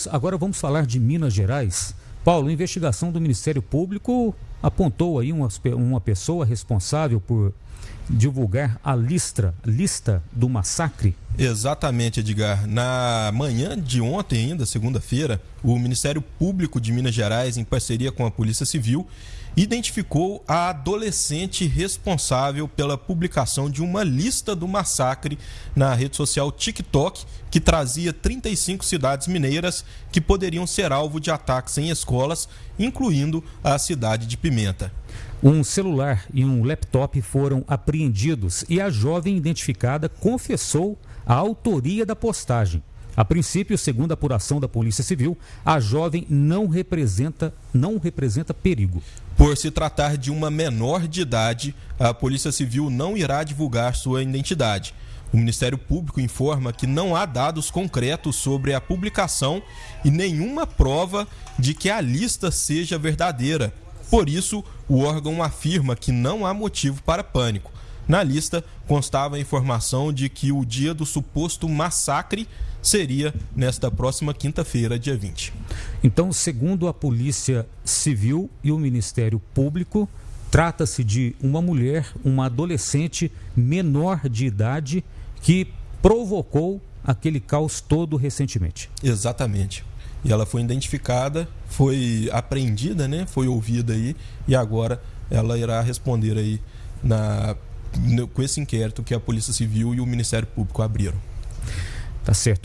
vamos agora vamos falar de Minas Gerais. Paulo, investigação do Ministério Público apontou aí uma, uma pessoa responsável por divulgar a lista, lista do massacre? Exatamente, Edgar. Na manhã de ontem, ainda, segunda-feira, o Ministério Público de Minas Gerais, em parceria com a Polícia Civil, identificou a adolescente responsável pela publicação de uma lista do massacre na rede social TikTok, que trazia 35 cidades mineiras que poderiam ser alvo de ataques em escolas, incluindo a cidade de Pimenta. Um celular e um laptop foram apreendidos e a jovem identificada confessou a autoria da postagem. A princípio, segundo a apuração da Polícia Civil, a jovem não representa, não representa perigo. Por se tratar de uma menor de idade, a Polícia Civil não irá divulgar sua identidade. O Ministério Público informa que não há dados concretos sobre a publicação e nenhuma prova de que a lista seja verdadeira, por isso, o órgão afirma que não há motivo para pânico. Na lista constava a informação de que o dia do suposto massacre seria nesta próxima quinta-feira, dia 20. Então, segundo a Polícia Civil e o Ministério Público, trata-se de uma mulher, uma adolescente menor de idade que provocou aquele caos todo recentemente. Exatamente e ela foi identificada, foi apreendida, né? Foi ouvida aí e agora ela irá responder aí na com esse inquérito que a Polícia Civil e o Ministério Público abriram. Tá certo.